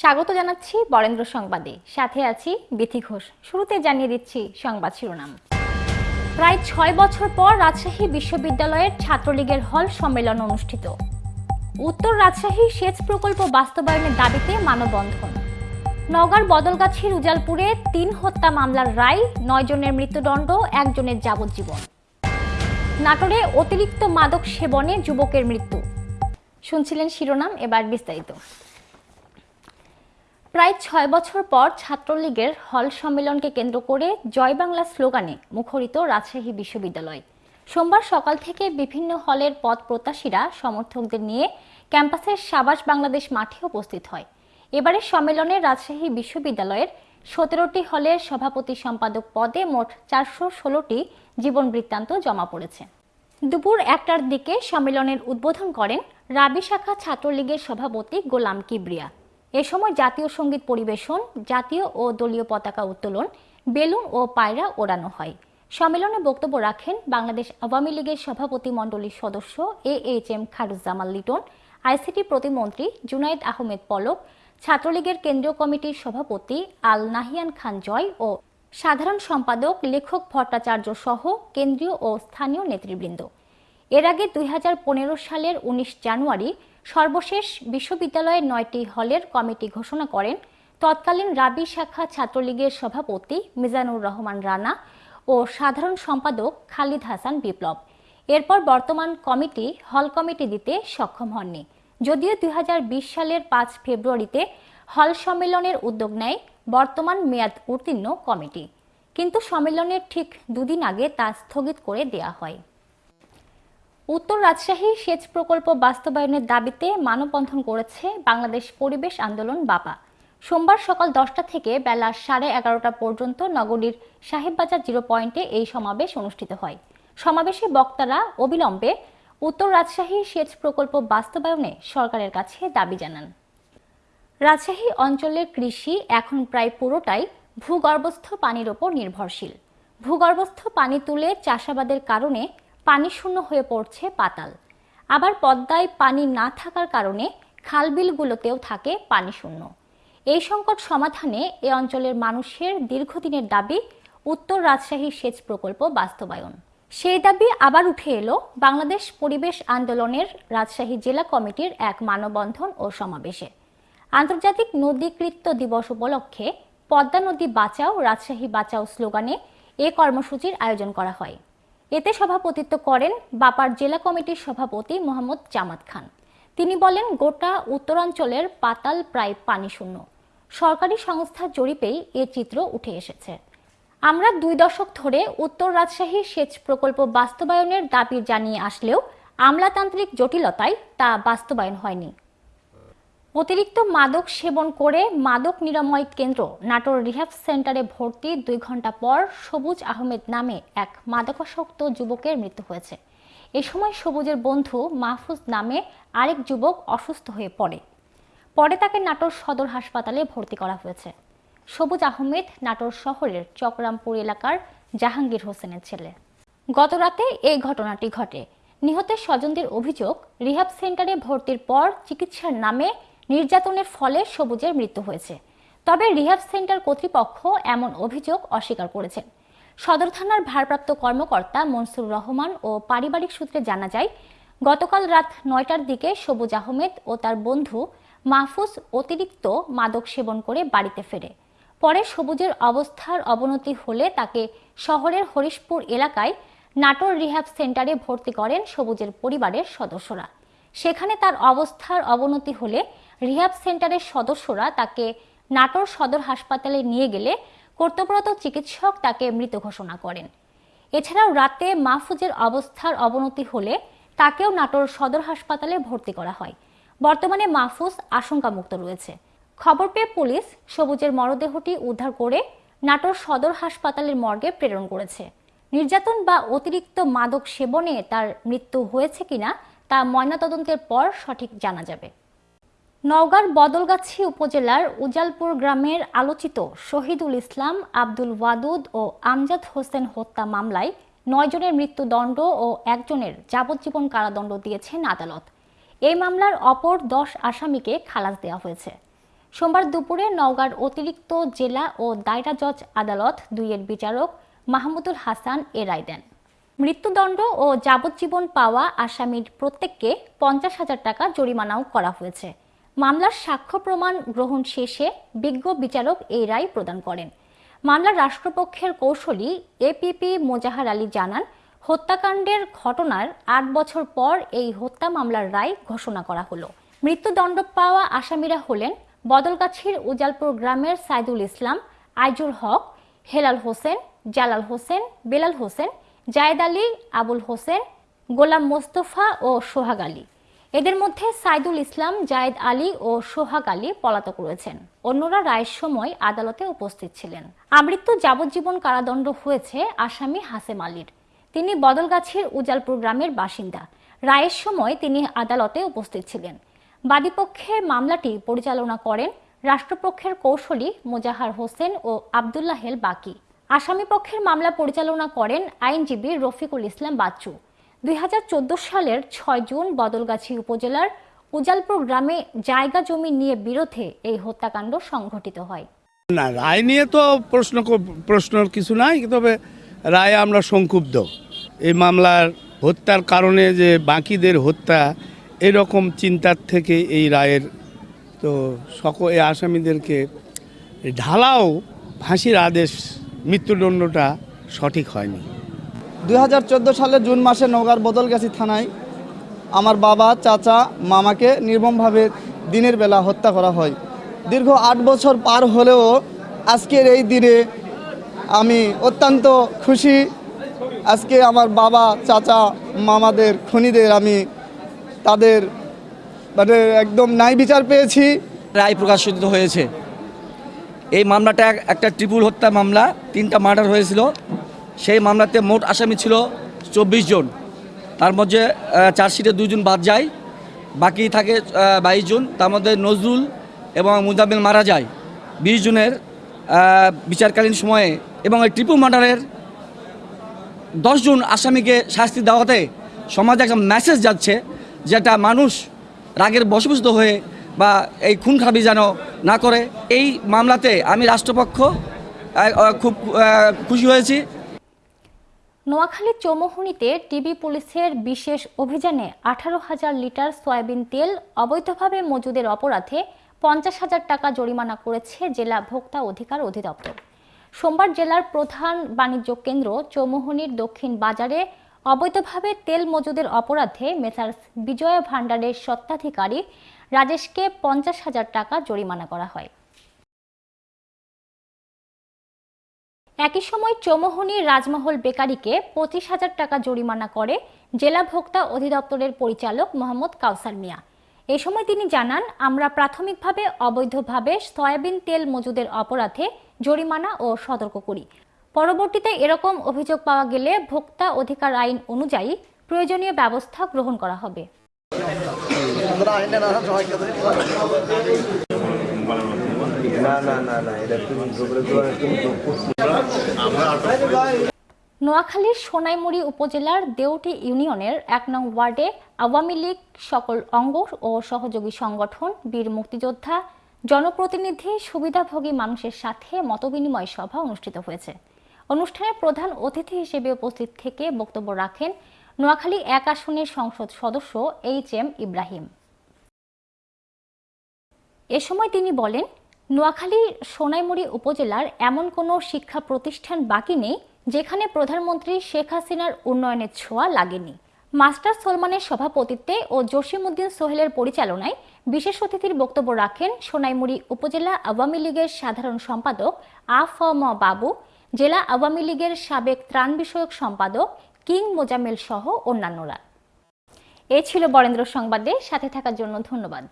স্বাগত জানাচ্ছি বরেন্দ্র সংবাদে। সাথে আছি বিথি ঘোষ। শুরুতে জানিয়ে দিচ্ছি সংবাদ শিরোনাম। প্রায় ছয় বছর পর রাজশাহী বিশ্ববিদ্যালয়ের ছাত্রলীগের হল সম্মেলন অনুষ্ঠিত। উত্তর রাজশাহী সেচ প্রকল্প বাস্তবায়নের দাবিতে মানববন্ধন। নওগাঁর বদলগাছির উজালপুরে তিন হত্যা মামলার রায়, নয় জনের মৃত্যুদণ্ড একজনের যাবজ্জীবন। নাটোরে অতিরিক্ত মাদক সেবনে যুবকের মৃত্যু। শুনছিলেন শিরোনাম, এবার বিস্তারিত। প্রায় ছয় বছর পর ছাত্রলীগের হল সম্মেলনকে কেন্দ্র করে জয় বাংলা স্লোগানে মুখরিত রাজশাহী বিশ্ববিদ্যালয়। সোমবার সকাল থেকে বিভিন্ন হলের পদ প্রত্যাশীরা সমর্থকদের নিয়ে ক্যাম্পাসের সাবাস বাংলাদেশ মাঠে উপস্থিত হয়। এবারের সম্মেলনে রাজশাহী বিশ্ববিদ্যালয়ের সতেরোটি হলের সভাপতি সম্পাদক পদে মোট চারশো ষোলোটি জীবন বৃত্তান্ত জমা পড়েছে। দুপুর একটার দিকে সম্মেলনের উদ্বোধন করেন রাবি শাখা ছাত্রলীগের সভাপতি গোলাম কিবরিয়া। এ সময় জাতীয় সংগীত পরিবেশন, জাতীয় ও দলীয় পতাকা উত্তোলন, বেলুন ও পায়রা ওড়ানো হয়। সম্মেলনে বক্তব্য রাখেন বাংলাদেশ আওয়ামী লীগের সভাপতি মণ্ডলীর সদস্য A H M Khairuzzaman Liton, ICT প্রতিমন্ত্রী জুনাইদ আহমেদ পলক, ছাত্রলীগের কেন্দ্রীয় কমিটির সভাপতি আল নাহিয়ান খান জয় ও সাধারণ সম্পাদক, লেখক ভট্টাচার্য সহ কেন্দ্রীয় ও স্থানীয় নেতৃবৃন্দ। এর আগে দুই হাজার পনেরো সালের ১৯ জানুয়ারি সর্বশেষ বিশ্ববিদ্যালয়ের নয়টি হলের কমিটি ঘোষণা করেন তৎকালীন রাবি শাখা ছাত্রলীগের সভাপতি মিজানুর রহমান রানা ও সাধারণ সম্পাদক খালিদ হাসান বিপ্লব। এরপর বর্তমান কমিটি হল কমিটি দিতে সক্ষম হননি। যদিও দুই হাজার বিশ সালের পাঁচ ফেব্রুয়ারিতে হল সম্মেলনের উদ্যোগ নেয় বর্তমান মেয়াদ উত্তীর্ণ কমিটি। কিন্তু সম্মেলনের ঠিক দুদিন আগে তা স্থগিত করে দেয়া হয়। উত্তর রাজশাহী সেচ প্রকল্প বাস্তবায়নের দাবিতে মানববন্ধন করেছে বাংলাদেশ পরিবেশ আন্দোলন বাপা সোমবার সকাল দশটা থেকে বেলা সাড়ে এগারোটা পর্যন্ত নগরীর সাহেববাজার জিরো পয়েন্টে এই সমাবেশ অনুষ্ঠিত হয়। সমাবেশে বক্তারা অবিলম্বে উত্তর রাজশাহী সেচ প্রকল্প বাস্তবায়নে সরকারের কাছে দাবি জানান। রাজশাহী অঞ্চলের কৃষি এখন প্রায় পুরোটাই ভূগর্ভস্থ পানির ওপর নির্ভরশীল। ভূগর্ভস্থ পানি তুলে চাষাবাদের কারণে পানি শূন্য হয়ে পড়ছে পাতাল। আবার পদ্মায় পানি না থাকার কারণে খালবিলগুলোতেও থাকে পানি শূন্য। এই সংকট সমাধানে এ অঞ্চলের মানুষের দীর্ঘদিনের দাবি উত্তর রাজশাহী সেচ প্রকল্প বাস্তবায়ন। সেই দাবি আবার উঠে এলো বাংলাদেশ পরিবেশ আন্দোলনের রাজশাহী জেলা কমিটির এক মানববন্ধন ও সমাবেশে। আন্তর্জাতিক নদীকৃত্য দিবস উপলক্ষে পদ্মা নদী বাঁচাও, রাজশাহী বাঁচাও স্লোগানে এ কর্মসূচির আয়োজন করা হয়। এতে সভাপতিত্ব করেন বাপার জেলা কমিটির সভাপতি মোহাম্মদ জামাত খান। তিনি বলেন, গোটা উত্তরাঞ্চলের পাতাল প্রায় পানি শূন্য। সরকারি সংস্থার জরিপেই এ চিত্র উঠে এসেছে। আমরা দুই দশক ধরে উত্তর রাজশাহী সেচ প্রকল্প বাস্তবায়নের দাবি জানিয়ে আসলেও আমলাতান্ত্রিক জটিলতায় তা বাস্তবায়ন হয়নি। অতিরিক্ত মাদক সেবন করে মাদক নিরাময় কেন্দ্র নাটোর রিহ্যাব সেন্টারে ভর্তি দুই ঘণ্টা পর সবুজ আহমেদ নামে এক মাদকাসক্ত যুবকের মৃত্যু হয়েছে। এ সময় সবুজের বন্ধু মাহফুজ নামে আরেক যুবক অসুস্থ হয়ে পড়ে। পরে তাকে নাটোর সদর হাসপাতালে ভর্তি করা হয়েছে। সবুজ আহমেদ নাটোর শহরের চকরামপুর এলাকার জাহাঙ্গীর হোসেনের ছেলে। গতরাতে এই ঘটনাটি ঘটে। নিহতের স্বজনদের অভিযোগ রিহাব সেন্টারে ভর্তির পর চিকিৎসার নামে নির্যাতনের ফলে সবুজের মৃত্যু হয়েছে। তবে রিহাব সেন্টার কর্তৃপক্ষ এমন অভিযোগ অস্বীকার করেছেন। সদর থানার ভারপ্রাপ্ত কর্মকর্তা মনসুর রহমান ও পারিবারিক সূত্রে জানা যায়, গতকাল রাত নয়টার দিকে সবুজ আহমেদ ও তার বন্ধু মাহফুজ অতিরিক্ত মাদক সেবন করে বাড়িতে ফেরে। পরে সবুজের অবস্থার অবনতি হলে তাকে শহরের হরিশপুর এলাকায় নাটোর রিহ্যাব সেন্টারে ভর্তি করেন সবুজের পরিবারের সদস্যরা। সেখানে তার অবস্থার অবনতি হলে রিহ্যাব সেন্টারের সদস্যরা তাকে নাটোর সদর হাসপাতালে নিয়ে গেলে কর্তব্যরত চিকিৎসক তাকে মৃত ঘোষণা করেন। এছাড়াও রাতে মাহফুজের অবস্থার অবনতি হলে তাকেও নাটোর সদর হাসপাতালে ভর্তি করা হয়। বর্তমানে মাহফুজ আশঙ্কামুক্ত রয়েছে। খবর পেয়ে পুলিশ সবুজের মরদেহটি উদ্ধার করে নাটোর সদর হাসপাতালের মর্গে প্রেরণ করেছে। নির্যাতন বা অতিরিক্ত মাদক সেবনে তার মৃত্যু হয়েছে কিনা তা ময়নাতদন্তের পর সঠিক জানা যাবে। নওগাঁর বদলগাছি উপজেলার উজালপুর গ্রামের আলোচিত শহীদুল ইসলাম, আব্দুল ওয়াদুদ ও আমজাদ হোসেন হত্যা মামলায় নয়জনের মৃত্যুদণ্ড ও একজনের যাবজ্জীবন কারাদণ্ড দিয়েছেন আদালত। এই মামলার অপর দশ আসামিকে খালাস দেওয়া হয়েছে। সোমবার দুপুরে নওগাঁর অতিরিক্ত জেলা ও দায়রা জজ আদালত দুইয়ের বিচারক মাহমুদুল হাসান এ রায় দেন। মৃত্যুদণ্ড ও যাবজ্জীবন পাওয়া আসামির প্রত্যেককে পঞ্চাশ হাজার টাকা জরিমানাও করা হয়েছে। মামলার সাক্ষ্য প্রমাণ গ্রহণ শেষে বিজ্ঞ বিচারক এই রায় প্রদান করেন। মামলার রাষ্ট্রপক্ষের কৌশলী এপিপি মোজাহার আলী জানান, হত্যাকাণ্ডের ঘটনার আট বছর পর এই হত্যা মামলার রায় ঘোষণা করা হলো। মৃত্যুদণ্ড পাওয়া আসামিরা হলেন বদলগাছির উজালপুর গ্রামের সাইদুল ইসলাম, আইজুল হক, হেলাল হোসেন, জালাল হোসেন, বেলাল হোসেন, জায়েদ আলী, আবুল হোসেন, গোলাম মোস্তফা ও সোহাগ আলী। এদের মধ্যে সাইদুল ইসলাম, জায়েদ আলী ও সোহাগ আলী পলাতক রয়েছেন। অন্যরা রায়ের সময় আদালতে উপস্থিত ছিলেন। আমৃত্যু যাবজ্জীবন কারাদণ্ড হয়েছে আসামি হাসেম আলীর। তিনি বদলগাছির উজালপুর গ্রামের বাসিন্দা। রায়ের সময় তিনি আদালতে উপস্থিত ছিলেন। বাদীপক্ষের মামলাটি পরিচালনা করেন রাষ্ট্রপক্ষের কৌশলী মোজাহার হোসেন ও আবদুল্লাহ হেল বাকি। আসামি পক্ষের মামলা পরিচালনা করেন আইনজীবী রফিকুল ইসলাম বাচ্চু। দুই হাজার চোদ্দ সালের ছয় জুন বদলগাছি উপজেলার উজালপুর গ্রামে জায়গা জমি নিয়ে বিরোধে এই হত্যাকাণ্ড সংঘটিত হয়। না, রায় নিয়ে তো প্রশ্ন প্রশ্নের কিছু নাই, তবে রায় আমরা সংক্ষুব্ধ। এই মামলার হত্যার কারণে যে বাকিদের হত্যা, এরকম চিন্তার থেকে এই রায়ের তো সকল এই আসামিদেরকে ঢালাও, ফাঁসির আদেশ, মৃত্যুদণ্ডটা সঠিক হয়নি। দুই সালের জুন মাসে নওগাঁর বদলগাছি থানায় আমার বাবা, চাচা, মামাকে নির্মমভাবে দিনের বেলা হত্যা করা হয়। দীর্ঘ আট বছর পার হলেও আজকের এই দিনে আমি অত্যন্ত খুশি। আজকে আমার বাবা, চাচা, মামাদের, খুনিদের আমি তাদের মানে একদম ন্যায় বিচার পেয়েছি। রায় প্রকাশিত হয়েছে। এই মামলাটা একটা ট্রিপুল হত্যা মামলা, তিনটা মার্ডার হয়েছিল। সেই মামলাতে মোট আসামি ছিল চব্বিশ জন। তার মধ্যে চার্জশিটে দুজন বাদ যায়, বাকি থাকে বাইশ জন। তার মধ্যে নজরুল এবং মুজামিল মারা যায়। বিশ জনের বিচারকালীন সময়ে এবং এই ট্রিপু মার্ডারের দশজন আসামিকে শাস্তি দেওয়াতে সমাজে একটা মেসেজ যাচ্ছে যেটা মানুষ রাগের বশবস্ত হয়ে বা এই খুন খারাপি যেন না করে। এই মামলাতে আমি রাষ্ট্রপক্ষ খুব খুশি হয়েছি। নোয়াখালীর চৌমুহনীতে টিবি পুলিশের বিশেষ অভিযানে আঠারো হাজার লিটার সয়াবিন তেল, অবৈধভাবে মজুদের অপরাধে পঞ্চাশ হাজার টাকা জরিমানা করেছে জেলা ভোক্তা অধিকার অধিদপ্তর। সোমবার জেলার প্রধান বাণিজ্য কেন্দ্র চৌমুহনীর দক্ষিণ বাজারে অবৈধভাবে তেল মজুদের অপরাধে মেসার্স বিজয়া ভান্ডারের স্বত্বাধিকারী রাজেশকে পঞ্চাশ হাজার টাকা জরিমানা করা হয়। একই সময় চৌমোহনী রাজমহল বেকারিকে পঁচিশ হাজার টাকা জরিমানা করে জেলা ভোক্তা অধিদপ্তরের পরিচালক মোহাম্মদ কাউসার মিয়া। এ সময় তিনি জানান, আমরা প্রাথমিকভাবে, অবৈধভাবে সয়াবিন তেল মজুদের অপরাধে জরিমানা ও সতর্ক করি। পরবর্তীতে এরকম অভিযোগ পাওয়া গেলে ভোক্তা অধিকার আইন অনুযায়ী প্রয়োজনীয় ব্যবস্থা গ্রহণ করা হবে। নোয়াখালীর সোনাইমুড়ি উপজেলার দেউটি ইউনিয়নের এক নং ওয়ার্ডে আওয়ামী লীগ সকল অঙ্গ ও সহযোগী সংগঠন, বীর মুক্তিযোদ্ধা, জনপ্রতিনিধি, সুবিধাভোগী মানুষের সাথে মতবিনিময় সভা অনুষ্ঠিত হয়েছে। অনুষ্ঠানে প্রধান অতিথি হিসেবে উপস্থিত থেকে বক্তব্য রাখেন নোয়াখালী এক আসনের সংসদ সদস্য এইচ এম ইব্রাহিম। এ সময় তিনি বলেন নোয়াখালী সোনাইমুড়ি উপজেলার এমন কোনো শিক্ষা প্রতিষ্ঠান বাকি নেই, যেখানে প্রধানমন্ত্রী শেখ হাসিনার উন্নয়নের ছোঁয়া লাগেনি। মাস্টার সলমানের সভাপতিত্বে ও জসিমউদ্দিন সোহেলের পরিচালনায় বিশেষ অতিথির বক্তব্য রাখেন সোনাইমুড়ি উপজেলা আওয়ামী লীগের সাধারণ সম্পাদক আফ ম বাবু, জেলা আওয়ামী লীগের সাবেক ত্রাণ বিষয়ক সম্পাদক কিং মোজামেল সহ অন্যান্যরা। এ ছিল বরেন্দ্র সংবাদে, সাথে থাকার জন্য ধন্যবাদ।